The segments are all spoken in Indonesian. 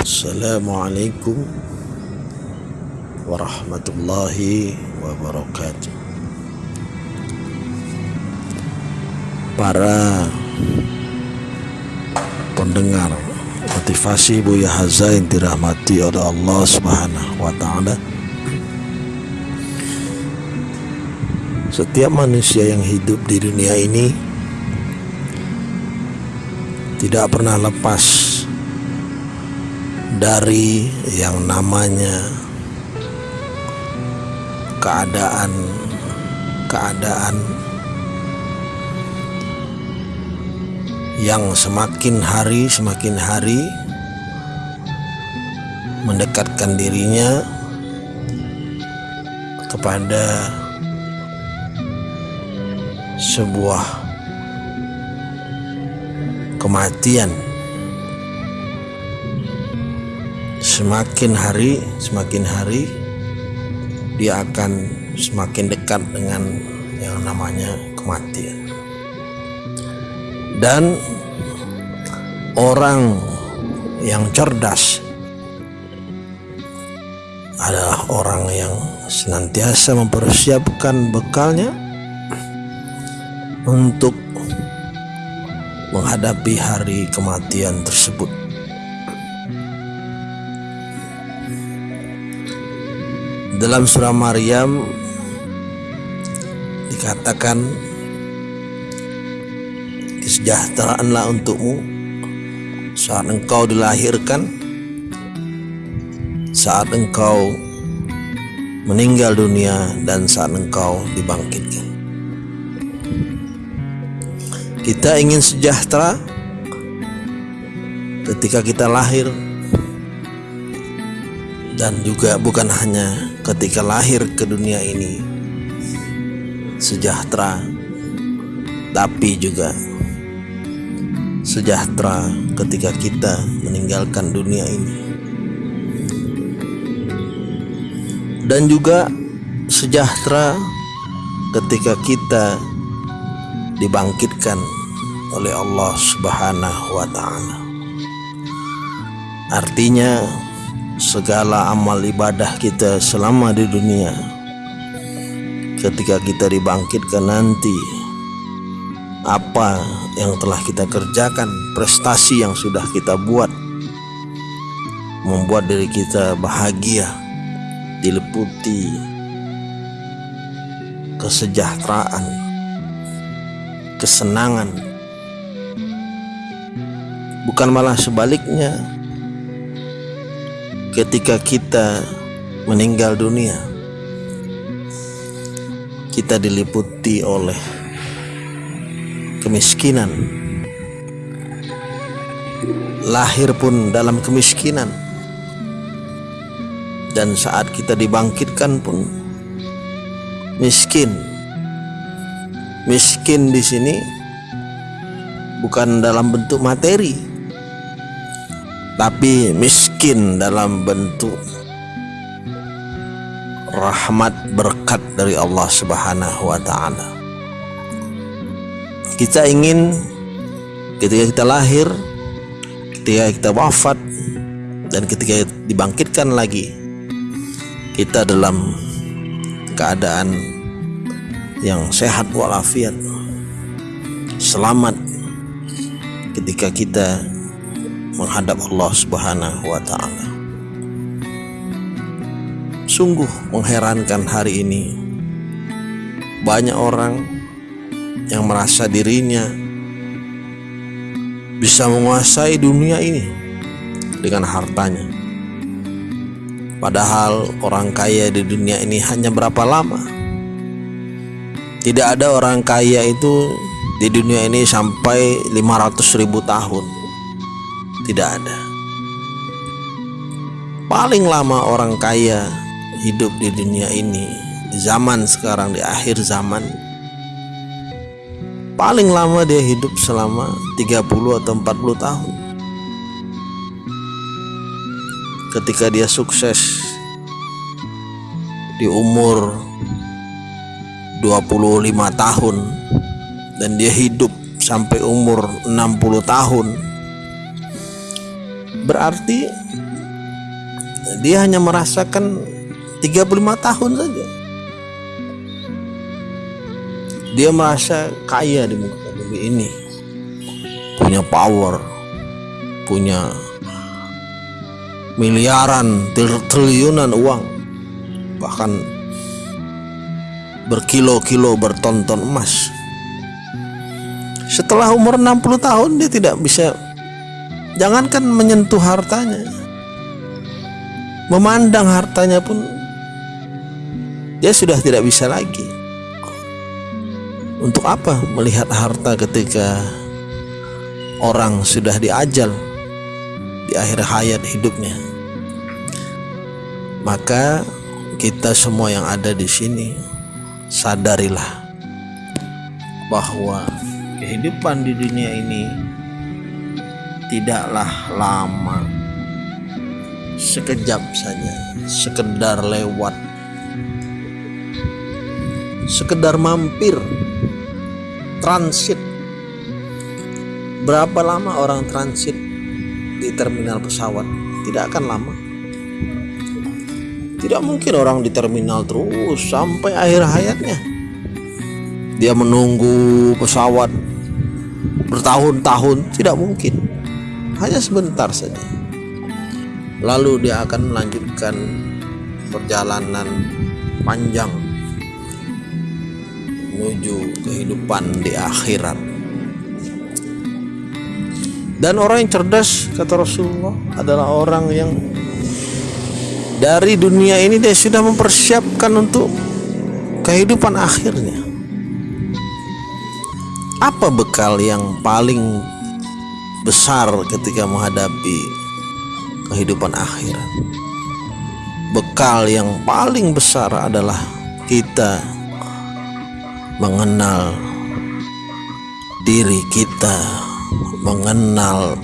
Assalamualaikum warahmatullahi wabarakatuh. Para pendengar motivasi Buya Haza yang dirahmati oleh Allah Subhanahu wa taala. Setiap manusia yang hidup di dunia ini tidak pernah lepas dari yang namanya keadaan keadaan yang semakin hari semakin hari mendekatkan dirinya kepada sebuah kematian semakin hari semakin hari dia akan semakin dekat dengan yang namanya kematian. Dan orang yang cerdas adalah orang yang senantiasa mempersiapkan bekalnya untuk menghadapi hari kematian tersebut Dalam surah Maryam dikatakan kesejahteraanlah untukmu saat engkau dilahirkan saat engkau meninggal dunia dan saat engkau dibangkitkan. Kita ingin sejahtera ketika kita lahir dan juga bukan hanya ketika lahir ke dunia ini sejahtera tapi juga sejahtera ketika kita meninggalkan dunia ini. Dan juga sejahtera ketika kita dibangkitkan oleh Allah Subhanahu wa taala. Artinya segala amal ibadah kita selama di dunia. Ketika kita dibangkitkan nanti apa yang telah kita kerjakan prestasi yang sudah kita buat membuat diri kita bahagia diliputi kesejahteraan kesenangan. Bukan malah sebaliknya ketika kita meninggal dunia kita diliputi oleh kemiskinan. Lahir pun dalam kemiskinan. Dan saat kita dibangkitkan pun miskin. Miskin di sini bukan dalam bentuk materi tapi miskin dalam bentuk rahmat berkat dari Allah Subhanahu wa taala. Kita ingin ketika kita lahir, ketika kita wafat dan ketika dibangkitkan lagi kita dalam keadaan yang sehat walafiat selamat ketika kita menghadap Allah Subhanahu wa taala. Sungguh mengherankan hari ini. Banyak orang yang merasa dirinya bisa menguasai dunia ini dengan hartanya. Padahal orang kaya di dunia ini hanya berapa lama? Tidak ada orang kaya itu di dunia ini sampai 500 ribu tahun tidak ada. Paling lama orang kaya hidup di dunia ini di zaman sekarang di akhir zaman paling lama dia hidup selama 30 atau 40 tahun. Ketika dia sukses di umur 25 tahun dan dia hidup sampai umur 60 tahun berarti dia hanya merasakan 35 tahun saja. Dia merasa kaya di muka bumi ini. Punya power punya miliaran triliunan uang. Bahkan berkilo-kilo bertonton emas. Setelah umur 60 tahun dia tidak bisa jangankan menyentuh hartanya memandang hartanya pun dia sudah tidak bisa lagi untuk apa melihat harta ketika orang sudah diajal di akhir hayat hidupnya? Maka kita semua yang ada di sini sadarilah bahwa kehidupan di dunia ini tidaklah lama. Sekejap saja sekedar lewat. Sekedar mampir transit. Berapa lama orang transit di terminal pesawat? Tidak akan lama. Tidak mungkin orang di terminal terus sampai akhir hayatnya. Dia menunggu pesawat bertahun-tahun tidak mungkin hanya sebentar saja lalu dia akan melanjutkan perjalanan panjang menuju kehidupan di akhirat. Dan orang yang cerdas kata Rasulullah adalah orang yang dari dunia ini dia sudah mempersiapkan untuk kehidupan akhirnya. Apa bekal yang paling besar ketika menghadapi kehidupan akhirat? Bekal yang paling besar adalah kita mengenal diri kita, mengenal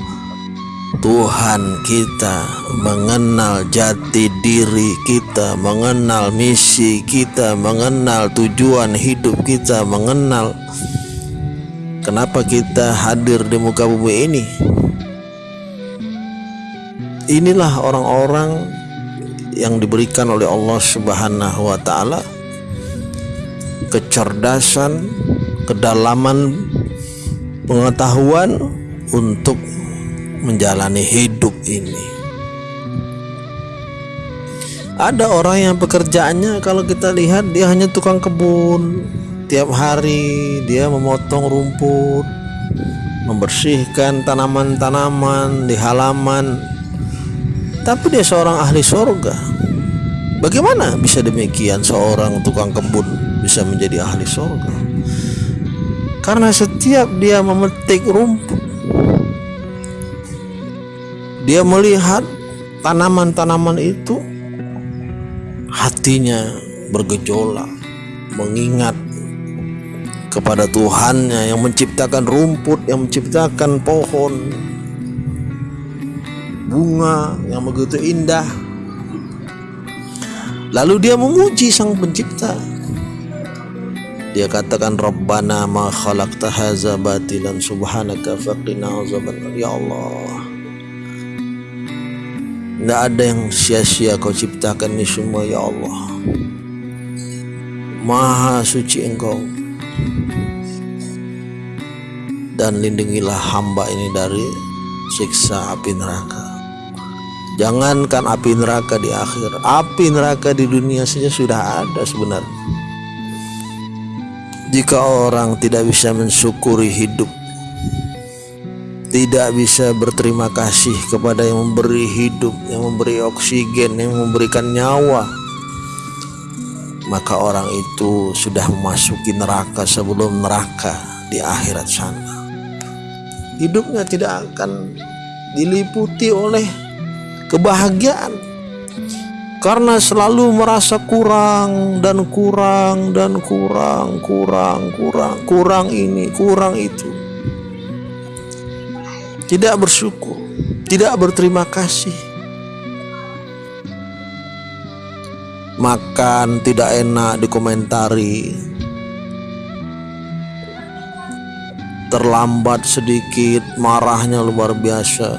Tuhan kita, mengenal jati diri kita, mengenal misi kita, mengenal tujuan hidup kita, mengenal kenapa kita hadir di muka bumi ini. Inilah orang-orang yang diberikan oleh Allah Subhanahu wa taala kecerdasan, kedalaman pengetahuan untuk menjalani hidup ini. Ada orang yang pekerjaannya kalau kita lihat dia hanya tukang kebun. Tiap hari dia memotong rumput, membersihkan tanaman-tanaman di halaman. Tapi dia seorang ahli sorga. Bagaimana bisa demikian seorang tukang kebun bisa menjadi ahli sorga karena setiap dia memetik rumput dia melihat tanaman-tanaman itu hatinya bergejolak mengingat kepada Tuhannya yang menciptakan rumput yang menciptakan pohon bunga yang begitu indah. Lalu dia memuji sang pencipta. Dia katakan Rabbana ma khalaqta haza batilan subhanaka faqina azaban ya Allah tidak ada yang sia-sia kau ciptakan ini semua ya Allah. Maha suci engkau Dan lindungilah hamba ini dari siksa api neraka. Jangankan api neraka di akhir Api neraka di dunia saja sudah ada sebenarnya. Jika orang tidak bisa mensyukuri hidup tidak bisa berterima kasih kepada yang memberi hidup, yang memberi oksigen, yang memberikan nyawa, maka orang itu sudah memasuki neraka sebelum neraka di akhirat sana. Hidupnya tidak akan diliputi oleh kebahagiaan karena selalu merasa kurang dan kurang dan kurang, kurang, kurang, kurang ini, kurang itu. Tidak bersyukur, tidak berterima kasih. Makan tidak enak dikomentari. Terlambat sedikit, marahnya luar biasa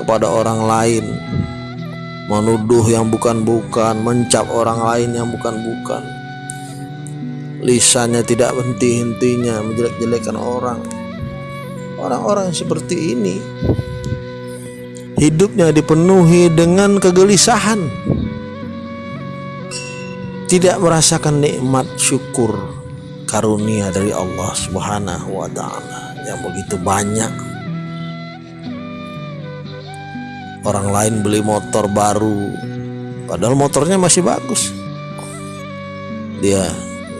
kepada orang lain menuduh yang bukan-bukan, mencap orang lain yang bukan-bukan. Lisannya tidak henti-hentinya menjelek-jelekan orang. Orang-orang seperti ini hidupnya dipenuhi dengan kegelisahan. Tidak merasakan nikmat syukur karunia dari Allah Subhanahu wa taala yang begitu banyak. Orang lain beli motor baru padahal motornya masih bagus. Dia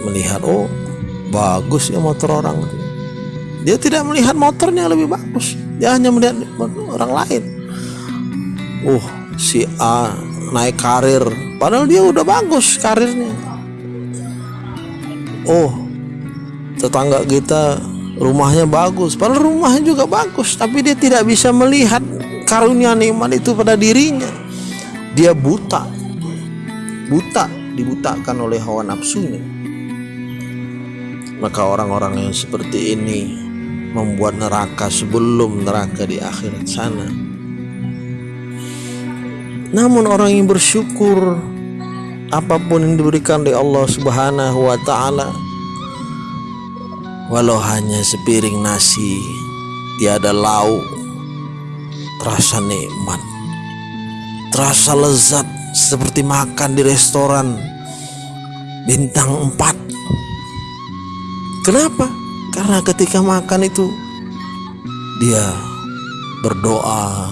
melihat oh bagus ya motor orang. Dia tidak melihat motornya lebih bagus. Dia hanya melihat orang lain. Uh, si A naik karir. Padahal dia udah bagus karirnya. Oh, tetangga kita rumahnya bagus. Padahal rumahnya juga bagus tapi dia tidak bisa melihat karunia nikmat itu pada dirinya. Dia buta. Buta dibutakan oleh hawa nafsunya maka orang-orang yang seperti ini membuat neraka sebelum neraka di akhirat sana namun orang yang bersyukur apa pun yang diberikan oleh Allah Subhanahu wa taala walau hanya sepiring nasi tiada lauk terasa nikmat terasa lezat seperti makan di restoran bintang 4 kenapa? karena ketika makan itu dia berdoa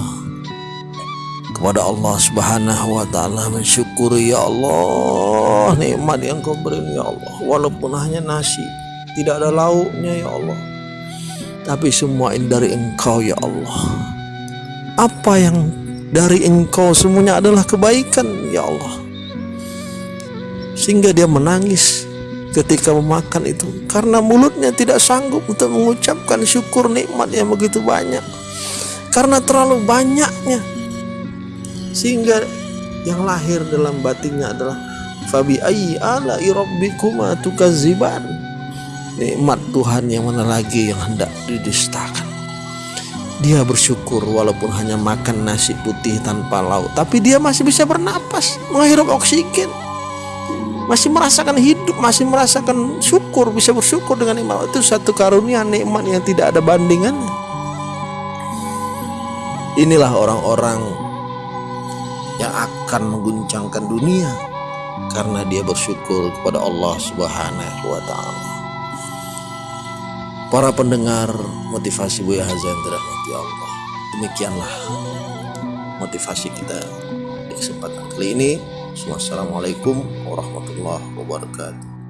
kepada Allah Subhanahu wa taala mensyukuri ya Allah nikmat yang kau beri ya Allah. Walaupun hanya nasi tidak ada lauknya ya Allah. Tapi semua ini dari engkau ya Allah. Apa yang dari engkau semuanya adalah kebaikan ya Allah. Sehingga dia menangis ketika memakan itu. Karena mulutnya tidak sanggup untuk mengucapkan syukur nikmat yang begitu banyak. Karena terlalu banyaknya sehingga yang lahir dalam batinnya adalah fabi ayyi ala rabbikuma tukaziban nikmat Tuhan yang mana lagi yang hendak didustakan. Dia bersyukur walaupun hanya makan nasi putih tanpa lauk tapi dia masih bisa bernapas menghirup oksigen. Masih merasakan hidup masih merasakan syukur bisa bersyukur dengan nikmat. Itu satu karunia nikmat yang tidak ada bandingannya. Inilah orang-orang yang akan mengguncangkan dunia karena dia bersyukur kepada Allah Subhanahu wa taala para pendengar motivasi Buya Hazan dirahmati Allah. Demikianlah motivasi kita di kesempatan kali ini. Wassalamualaikum warahmatullahi wabarakatuh.